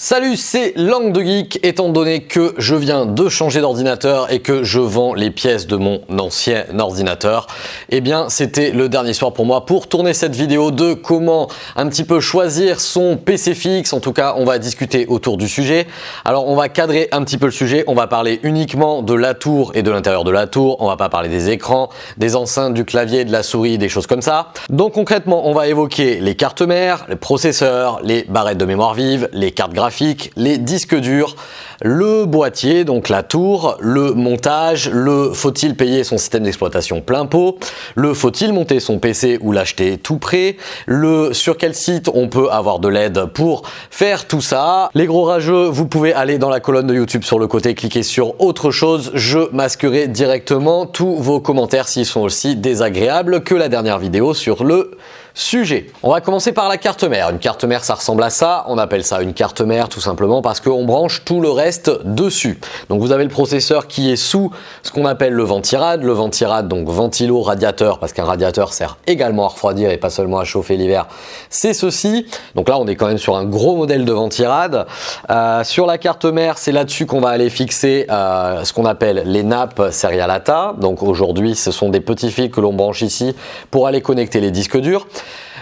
Salut, c'est Langue de Geek. Étant donné que je viens de changer d'ordinateur et que je vends les pièces de mon ancien ordinateur, eh bien, c'était le dernier soir pour moi pour tourner cette vidéo de comment un petit peu choisir son PC fixe. En tout cas, on va discuter autour du sujet. Alors, on va cadrer un petit peu le sujet. On va parler uniquement de la tour et de l'intérieur de la tour. On va pas parler des écrans, des enceintes, du clavier, de la souris, des choses comme ça. Donc, concrètement, on va évoquer les cartes mères, les processeurs, les barrettes de mémoire vive, les cartes graphiques les disques durs, le boîtier, donc la tour, le montage, le faut-il payer son système d'exploitation plein pot, le faut-il monter son PC ou l'acheter tout prêt, le sur quel site on peut avoir de l'aide pour faire tout ça. Les gros rageux, vous pouvez aller dans la colonne de YouTube sur le côté, cliquer sur autre chose, je masquerai directement tous vos commentaires s'ils sont aussi désagréables que la dernière vidéo sur le sujet. On va commencer par la carte mère. Une carte mère, ça ressemble à ça. On appelle ça une carte mère tout simplement parce qu'on branche tout le reste dessus. Donc vous avez le processeur qui est sous ce qu'on appelle le ventirad. Le ventirad, donc ventilo radiateur, parce qu'un radiateur sert également à refroidir et pas seulement à chauffer l'hiver. C'est ceci. Donc là, on est quand même sur un gros modèle de ventirad. Euh, sur la carte mère, c'est là-dessus qu'on va aller fixer euh, ce qu'on appelle les nappes serialata. Donc aujourd'hui, ce sont des petits fils que l'on branche ici pour aller connecter les disques durs.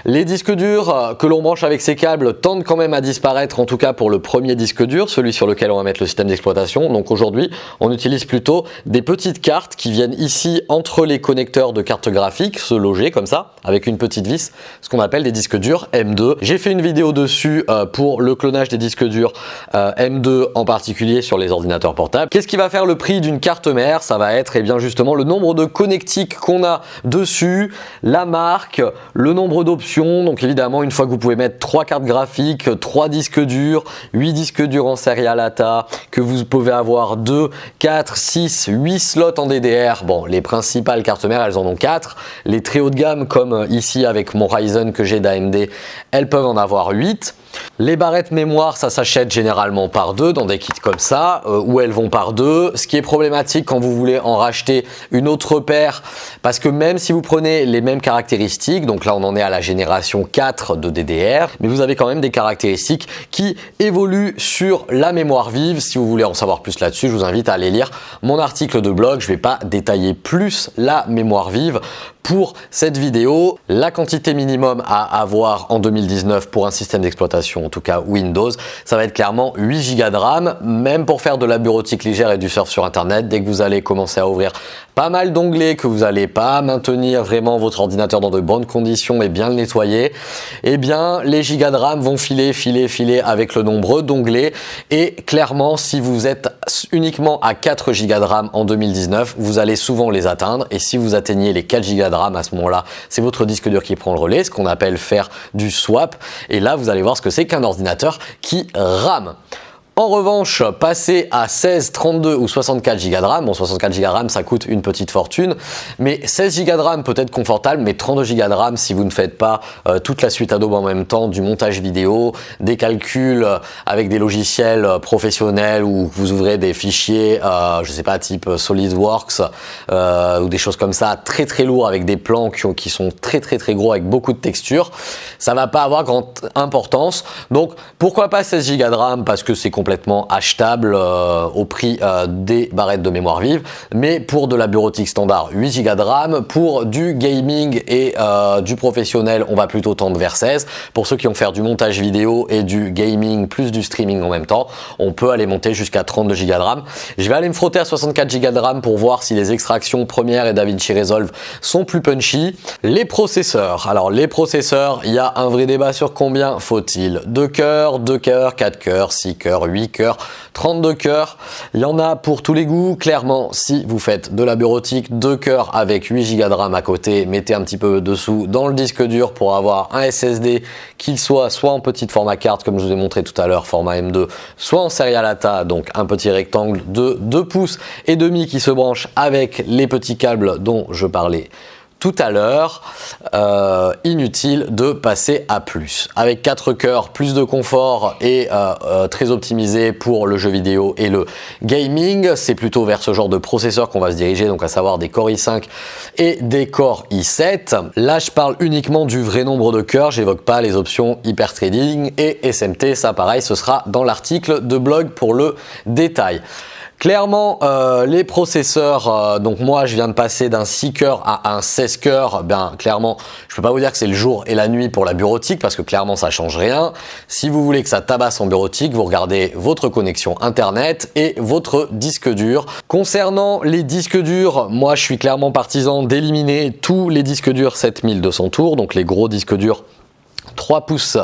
Les disques durs euh, que l'on branche avec ces câbles tendent quand même à disparaître, en tout cas pour le premier disque dur, celui sur lequel on va mettre le système d'exploitation. Donc aujourd'hui, on utilise plutôt des petites cartes qui viennent ici entre les connecteurs de cartes graphiques, se loger comme ça, avec une petite vis, ce qu'on appelle des disques durs M2. J'ai fait une vidéo dessus euh, pour le clonage des disques durs euh, M2 en particulier sur les ordinateurs portables. Qu'est-ce qui va faire le prix d'une carte mère? Ça va être eh bien justement le nombre de connectiques qu'on a dessus, la marque, le nombre d'options donc évidemment, une fois que vous pouvez mettre trois cartes graphiques, trois disques durs, 8 disques durs en serial ATA, que vous pouvez avoir 2, 4, 6, 8 slots en DDR. Bon, les principales cartes mères, elles en ont 4. Les très haut de gamme, comme ici avec mon Ryzen que j'ai d'AMD, elles peuvent en avoir 8. Les barrettes mémoire, ça s'achète généralement par deux dans des kits comme ça, euh, où elles vont par deux. Ce qui est problématique quand vous voulez en racheter une autre paire, parce que même si vous prenez les mêmes caractéristiques, donc là on en est à la génération 4 de DDR, mais vous avez quand même des caractéristiques qui évoluent sur la mémoire vive. Si vous voulez en savoir plus là-dessus, je vous invite à aller lire mon article de blog. Je ne vais pas détailler plus la mémoire vive pour cette vidéo. La quantité minimum à avoir en 2019 pour un système d'exploitation, en tout cas Windows, ça va être clairement 8 Go de RAM, même pour faire de la bureautique légère et du surf sur Internet, dès que vous allez commencer à ouvrir pas mal d'onglets, que vous n'allez pas maintenir vraiment votre ordinateur dans de bonnes conditions et bien le nettoyer, eh bien les gigas de RAM vont filer, filer, filer avec le nombre d'onglets. Et clairement si vous êtes uniquement à 4 Go de RAM en 2019, vous allez souvent les atteindre. Et si vous atteignez les 4 Go de RAM à ce moment-là, c'est votre disque dur qui prend le relais, ce qu'on appelle faire du swap. Et là vous allez voir ce que c'est qu'un ordinateur qui rame. En revanche, passer à 16, 32 ou 64 Go de RAM, bon 64 Go de RAM ça coûte une petite fortune, mais 16 Go de RAM peut être confortable, mais 32 Go de RAM si vous ne faites pas euh, toute la suite Adobe en même temps, du montage vidéo, des calculs euh, avec des logiciels euh, professionnels où vous ouvrez des fichiers, je sais pas, type SolidWorks ou des choses comme ça, très très lourds avec des plans qui, sont très très très gros avec beaucoup de textures, ça va pas avoir grande importance. Donc pourquoi pas 16 Go de RAM? Parce que c'est achetable euh, au prix euh, des barrettes de mémoire vive. Mais pour de la bureautique standard, 8 Go de RAM. Pour du gaming et euh, du professionnel, on va plutôt tendre vers 16. Pour ceux qui vont faire du montage vidéo et du gaming plus du streaming en même temps, on peut aller monter jusqu'à 32 Go de RAM. Je vais aller me frotter à 64 Go de RAM pour voir si les extractions Premiere et DaVinci Resolve sont plus punchy. Les processeurs. Alors les processeurs, il y a un vrai débat sur combien faut-il? 2 cœurs, 2 cœurs, 4 cœurs, 6 cœurs, 8 8 cœurs, 32 cœurs. Il y en a pour tous les goûts. Clairement, si vous faites de la bureautique, 2 cœurs avec 8 Go de RAM à côté, mettez un petit peu dessous dans le disque dur pour avoir un SSD qu'il soit soit en petit format carte comme je vous ai montré tout à l'heure, format M2, soit en serial ATA, donc un petit rectangle de 2 pouces et demi qui se branche avec les petits câbles dont je parlais tout à l'heure, euh, inutile de passer à plus. Avec 4 cœurs, plus de confort et euh, euh, très optimisé pour le jeu vidéo et le gaming, c'est plutôt vers ce genre de processeur qu'on va se diriger, donc à savoir des Core i5 et des Core i7. Là, je parle uniquement du vrai nombre de cœurs, j'évoque pas les options Hyper Trading et SMT, ça pareil, ce sera dans l'article de blog pour le détail. Clairement, euh, les processeurs, euh, donc moi je viens de passer d'un 6 cœurs à un 16 cœurs, ben clairement, je peux pas vous dire que c'est le jour et la nuit pour la bureautique parce que clairement ça change rien. Si vous voulez que ça tabasse en bureautique, vous regardez votre connexion internet et votre disque dur. Concernant les disques durs, moi je suis clairement partisan d'éliminer tous les disques durs 7200 tours, donc les gros disques durs 3 pouces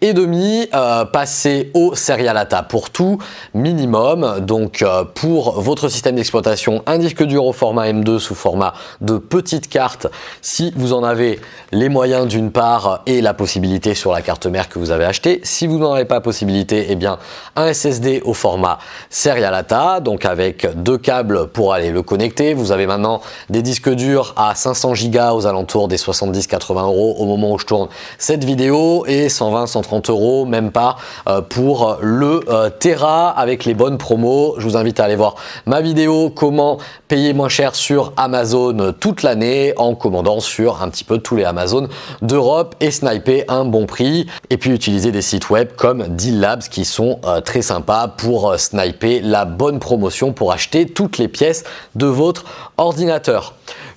et demi, euh, passer au Serial ATA pour tout minimum. Donc euh, pour votre système d'exploitation, un disque dur au format M2 sous format de petite carte si vous en avez les moyens d'une part et la possibilité sur la carte mère que vous avez acheté. Si vous n'en avez pas possibilité, eh bien un SSD au format Serial ATA, donc avec deux câbles pour aller le connecter. Vous avez maintenant des disques durs à 500 Go aux alentours des 70-80 euros au moment où je tourne cette vidéo et 120-130 euros, même pas, euh, pour le euh, Terra avec les bonnes promos. Je vous invite à aller voir ma vidéo comment payer moins cher sur Amazon toute l'année en commandant sur un petit peu tous les Amazon d'Europe et sniper un bon prix. Et puis utiliser des sites web comme Deal Labs qui sont euh, très sympas pour sniper la bonne promotion pour acheter toutes les pièces de votre ordinateur.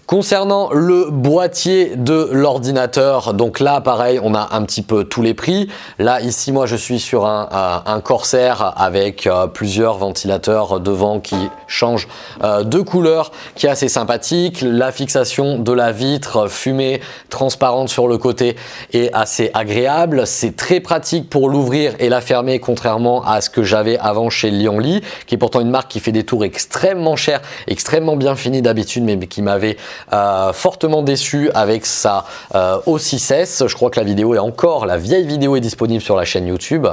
Concernant le boîtier de l'ordinateur, donc là pareil, on a un petit peu tous les prix. Là ici, moi je suis sur un, euh, Corsair avec euh, plusieurs ventilateurs devant qui changent euh, de couleur, qui est assez sympathique. La fixation de la vitre fumée transparente sur le côté est assez agréable. C'est très pratique pour l'ouvrir et la fermer contrairement à ce que j'avais avant chez Lionly, qui est pourtant une marque qui fait des tours extrêmement chers, extrêmement bien finis d'habitude, mais qui m'avait euh, fortement déçu avec sa euh, O6S. Je crois que la vidéo est encore, la vieille vidéo est disponible sur la chaîne YouTube.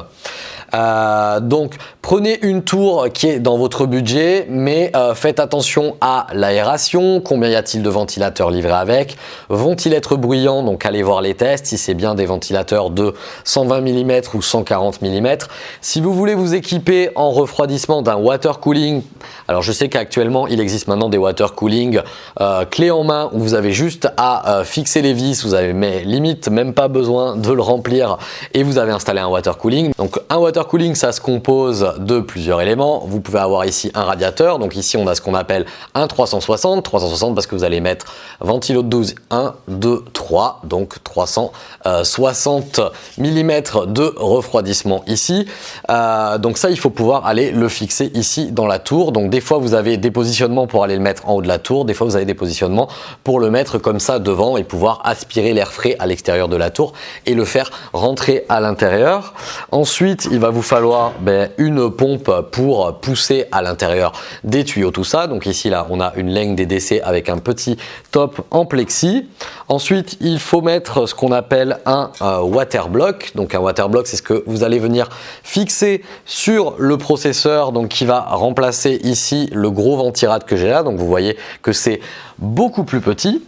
Euh, donc prenez une tour qui est dans votre budget, mais euh, faites attention à l'aération, combien y a-t-il de ventilateurs livrés avec, vont-ils être bruyants, donc allez voir les tests, si c'est bien des ventilateurs de 120 mm ou 140 mm. Si vous voulez vous équiper en refroidissement d'un water cooling, alors je sais qu'actuellement il existe maintenant des water cooling euh, clé en main où vous avez juste à fixer les vis, vous avez mais limite même pas besoin de le remplir. Et vous avez installé un water cooling. Donc un water cooling, ça se compose de plusieurs éléments. Vous pouvez avoir ici un radiateur. Donc ici, on a ce qu'on appelle un 360. 360 parce que vous allez mettre ventilo de 12, 1, 2, 3. Donc 360 mm de refroidissement ici. Euh, donc ça, il faut pouvoir aller le fixer ici dans la tour. Donc des fois, vous avez des positionnements pour aller le mettre en haut de la tour. Des fois, vous avez des positionnements pour le mettre comme ça devant et pouvoir aspirer l'air frais à l'extérieur de la tour et le faire rentrer à l'intérieur. Ensuite, il va vous falloir ben, une pompe pour pousser à l'intérieur des tuyaux, tout ça. Donc ici, là, on a une ligne DDC avec un petit top en plexi. Ensuite, il faut mettre ce qu'on appelle un euh, water block. Donc un water block, c'est ce que vous allez venir fixer sur le processeur, donc qui va remplacer ici le gros ventirad que j'ai là. Donc vous voyez que c'est beaucoup plus petit.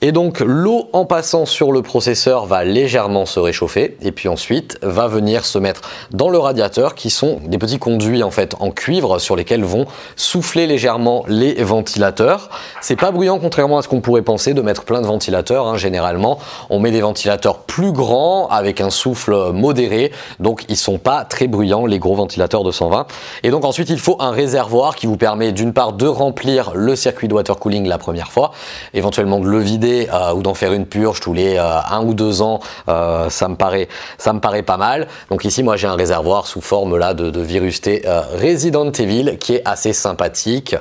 Et donc l'eau en passant sur le processeur va légèrement se réchauffer et puis ensuite va venir se mettre dans le radiateur qui sont des petits conduits en fait en cuivre sur lesquels vont souffler légèrement les ventilateurs. C'est pas bruyant contrairement à ce qu'on pourrait penser de mettre plein de ventilateurs. Hein. Généralement on met des ventilateurs plus grands avec un souffle modéré donc ils sont pas très bruyants les gros ventilateurs de 120. Et donc ensuite il faut un réservoir qui vous permet d'une part de remplir le circuit de water cooling la première fois, éventuellement de le vider euh, ou d'en faire une purge tous les euh, un ou deux ans, euh, ça, me paraît, ça me paraît pas mal. Donc ici, moi, j'ai un réservoir sous forme là de, Virus T Resident Evil qui est assez sympathique,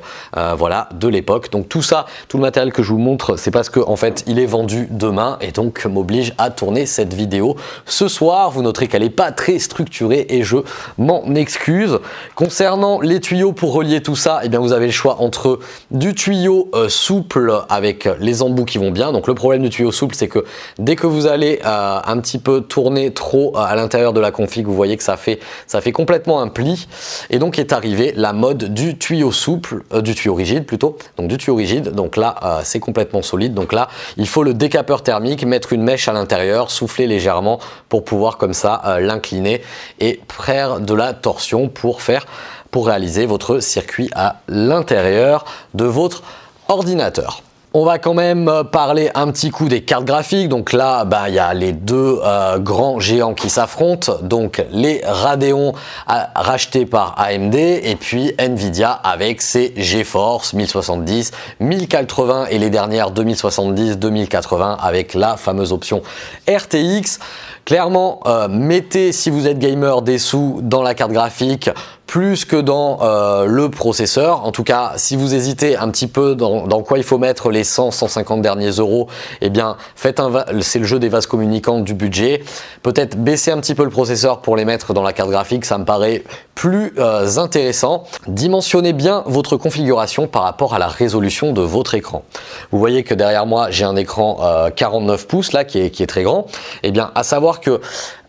voilà, de l'époque. Donc tout ça, tout le matériel que je vous montre, c'est parce que en fait, il est vendu demain et donc m'oblige à tourner cette vidéo ce soir. Vous noterez qu'elle n'est pas très structurée et je m'en excuse. Concernant les tuyaux pour relier tout ça, eh bien vous avez le choix entre du tuyau souple avec les embouts qui vont bien. Donc le problème du tuyau souple, c'est que dès que vous allez euh, un petit peu tourner trop euh, à l'intérieur de la config, vous voyez que ça fait, ça fait complètement un pli. Et donc est arrivé la mode du tuyau souple, euh, du tuyau rigide plutôt, donc du tuyau rigide. Donc là, c'est complètement solide. Donc là, il faut le décapeur thermique, mettre une mèche à l'intérieur, souffler légèrement pour pouvoir comme ça l'incliner et faire de la torsion pour faire pour réaliser votre circuit à l'intérieur de votre ordinateur. On va quand même euh, parler un petit coup des cartes graphiques. Donc là, bah, il y a les deux euh, grands géants qui s'affrontent. Donc les Radeon rachetés par AMD et puis Nvidia avec ses GeForce 1070, 1080 et les dernières 2070, 2080 avec la fameuse option RTX. Clairement, euh, mettez si vous êtes gamer des sous dans la carte graphique plus que dans euh, le processeur. En tout cas, si vous hésitez un petit peu dans, quoi il faut mettre les 100, 150 derniers euros, eh bien, faites un c'est le jeu des vases communicants du budget. Peut-être baisser un petit peu le processeur pour les mettre dans la carte graphique, ça me paraît plus euh, intéressant. Dimensionnez bien votre configuration par rapport à la résolution de votre écran. Vous voyez que derrière moi, j'ai un écran 49 euh, pouces là qui est, qui est très grand. Eh bien, à savoir que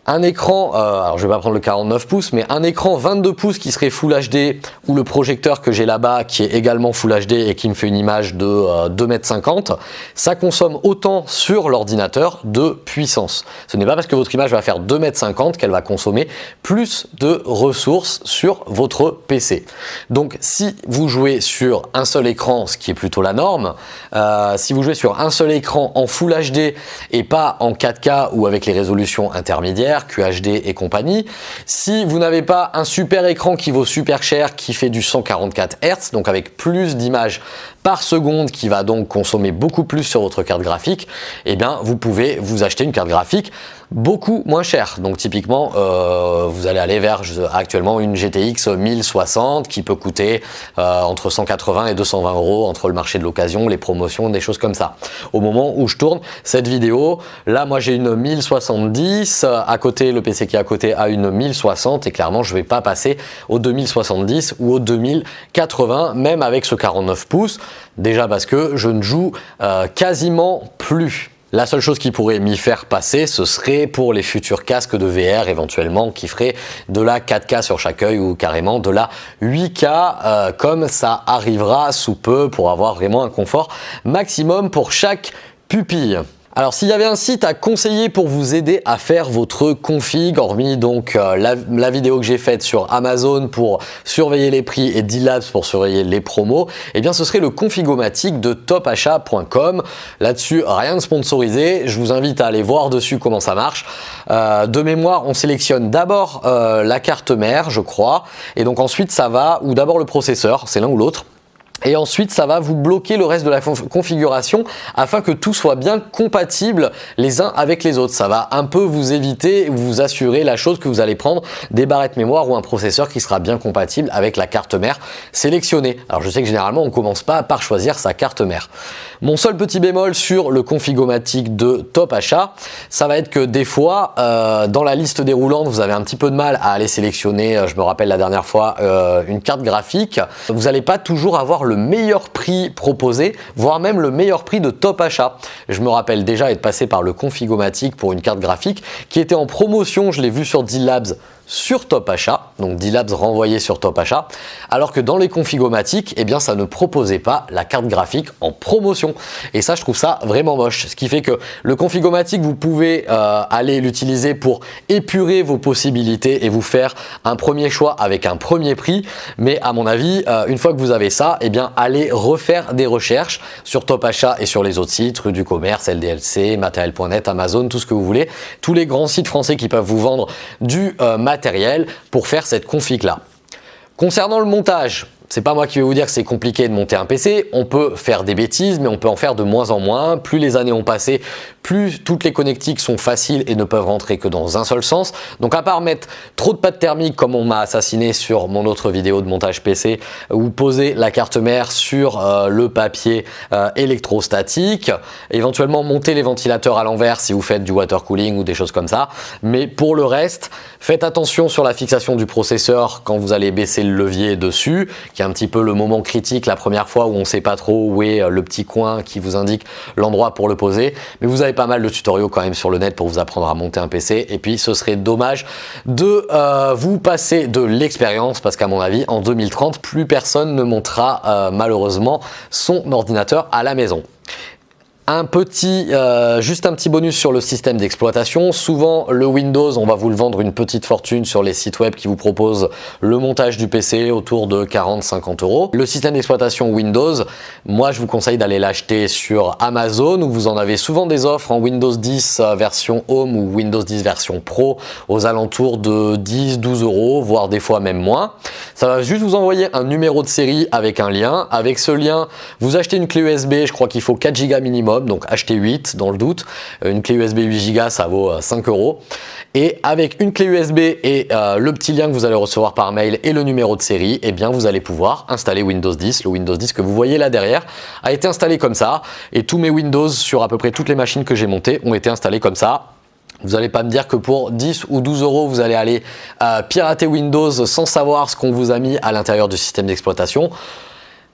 un écran, euh, alors je vais pas prendre le 49 pouces, mais un écran 22 pouces qui serait Full HD ou le projecteur que j'ai là-bas qui est également Full HD et qui me fait une image de euh, 2,50 m, ça consomme autant sur l'ordinateur de puissance. Ce n'est pas parce que votre image va faire 2,50 m qu'elle va consommer plus de ressources sur votre PC. Donc si vous jouez sur un seul écran, ce qui est plutôt la norme, euh, si vous jouez sur un seul écran en Full HD et pas en 4K ou avec les résolutions intermédiaires, QHD et compagnie. Si vous n'avez pas un super écran qui vaut super cher, qui fait du 144 Hz, donc avec plus d'images par seconde qui va donc consommer beaucoup plus sur votre carte graphique, eh bien vous pouvez vous acheter une carte graphique beaucoup moins chère. Donc typiquement, euh, vous allez aller vers actuellement une GTX 1060 qui peut coûter euh, entre 180 et 220 euros entre le marché de l'occasion, les promotions, des choses comme ça. Au moment où je tourne cette vidéo, là moi j'ai une 1070, à côté le PC qui est à côté a une 1060 et clairement je vais pas passer au 2070 ou au 2080 même avec ce 49 pouces. Déjà parce que je ne joue euh, quasiment plus. La seule chose qui pourrait m'y faire passer, ce serait pour les futurs casques de VR éventuellement qui feraient de la 4K sur chaque œil ou carrément de la 8K euh, comme ça arrivera sous peu pour avoir vraiment un confort maximum pour chaque pupille. Alors s'il y avait un site à conseiller pour vous aider à faire votre config, hormis donc euh, la, vidéo que j'ai faite sur Amazon pour surveiller les prix et D-Labs pour surveiller les promos, eh bien ce serait le configomatique de topachat.com. Là-dessus, rien de sponsorisé, je vous invite à aller voir dessus comment ça marche. Euh, de mémoire, on sélectionne d'abord euh, la carte mère, je crois, et donc ensuite ça va, ou d'abord le processeur, c'est l'un ou l'autre, et ensuite, ça va vous bloquer le reste de la configuration afin que tout soit bien compatible les uns avec les autres. Ça va un peu vous éviter, vous assurer la chose que vous allez prendre des barrettes mémoire ou un processeur qui sera bien compatible avec la carte mère sélectionnée. Alors je sais que généralement, on commence pas par choisir sa carte mère. Mon seul petit bémol sur le configomatique de Top Achat, ça va être que des fois, euh, dans la liste déroulante, vous avez un petit peu de mal à aller sélectionner, euh, je me rappelle la dernière fois, euh, une carte graphique. Vous n'allez pas toujours avoir le meilleur prix proposé, voire même le meilleur prix de top achat. Je me rappelle déjà être passé par le Configomatic pour une carte graphique qui était en promotion, je l'ai vu sur D-Labs sur Top Achat, donc D-Labs renvoyé sur Top Achat, alors que dans les configomatiques, eh bien ça ne proposait pas la carte graphique en promotion. Et ça, je trouve ça vraiment moche. Ce qui fait que le configomatique, vous pouvez euh, aller l'utiliser pour épurer vos possibilités et vous faire un premier choix avec un premier prix. Mais à mon avis, euh, une fois que vous avez ça, eh bien allez refaire des recherches sur Top Achat et sur les autres sites, rue du commerce, LDLC, matériel.net, Amazon, tout ce que vous voulez. Tous les grands sites français qui peuvent vous vendre du euh, matériel pour faire cette config là. Concernant le montage, c'est pas moi qui vais vous dire que c'est compliqué de monter un PC, on peut faire des bêtises mais on peut en faire de moins en moins. Plus les années ont passé, plus toutes les connectiques sont faciles et ne peuvent rentrer que dans un seul sens. Donc à part mettre trop de pâte thermique comme on m'a assassiné sur mon autre vidéo de montage PC ou poser la carte mère sur euh, le papier euh, électrostatique, éventuellement monter les ventilateurs à l'envers si vous faites du water cooling ou des choses comme ça. Mais pour le reste, faites attention sur la fixation du processeur quand vous allez baisser le levier dessus, qui est un petit peu le moment critique la première fois où on ne sait pas trop où est euh, le petit coin qui vous indique l'endroit pour le poser. Mais vous avez pas mal de tutoriaux quand même sur le net pour vous apprendre à monter un PC. Et puis ce serait dommage de euh, vous passer de l'expérience parce qu'à mon avis, en 2030, plus personne ne montera euh, malheureusement son ordinateur à la maison. Un petit, euh, juste un petit bonus sur le système d'exploitation. Souvent, le Windows, on va vous le vendre une petite fortune sur les sites web qui vous proposent le montage du PC autour de 40-50 euros. Le système d'exploitation Windows, moi, je vous conseille d'aller l'acheter sur Amazon où vous en avez souvent des offres en Windows 10 euh, version Home ou Windows 10 version Pro aux alentours de 10-12 euros, voire des fois même moins. Ça va juste vous envoyer un numéro de série avec un lien. Avec ce lien, vous achetez une clé USB, je crois qu'il faut 4 Go minimum donc achetez 8 dans le doute. Euh, une clé USB 8 Go, ça vaut 5 euh, euros. Et avec une clé USB et euh, le petit lien que vous allez recevoir par mail et le numéro de série, eh bien vous allez pouvoir installer Windows 10. Le Windows 10 que vous voyez là derrière a été installé comme ça. Et tous mes Windows sur à peu près toutes les machines que j'ai montées ont été installés comme ça. Vous n'allez pas me dire que pour 10 ou 12 euros, vous allez aller pirater Windows sans savoir ce qu'on vous a mis à l'intérieur du système d'exploitation.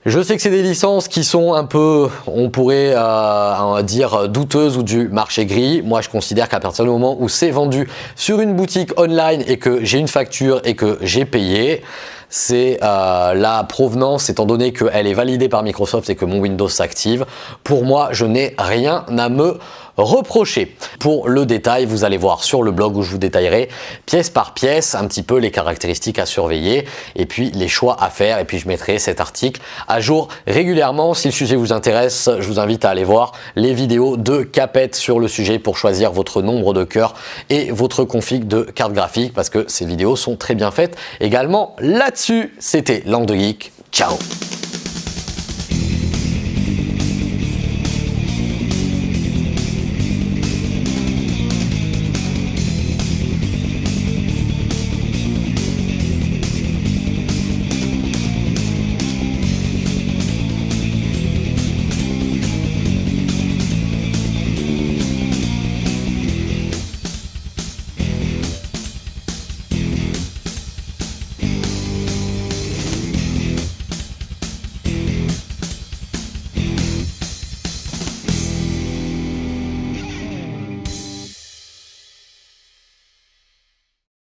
Je sais que c'est des licences qui sont un peu, on pourrait euh, dire, douteuses ou du marché gris. Moi, je considère qu'à partir du moment où c'est vendu sur une boutique online et que j'ai une facture et que j'ai payé, c'est euh, la provenance étant donné qu'elle est validée par Microsoft et que mon Windows s'active. Pour moi, je n'ai rien à me reprocher. Pour le détail, vous allez voir sur le blog où je vous détaillerai pièce par pièce un petit peu les caractéristiques à surveiller et puis les choix à faire et puis je mettrai cet article à jour régulièrement. Si le sujet vous intéresse, je vous invite à aller voir les vidéos de Capette sur le sujet pour choisir votre nombre de cœurs et votre config de carte graphique parce que ces vidéos sont très bien faites également là-dessus. C'était Langue de Geek. Ciao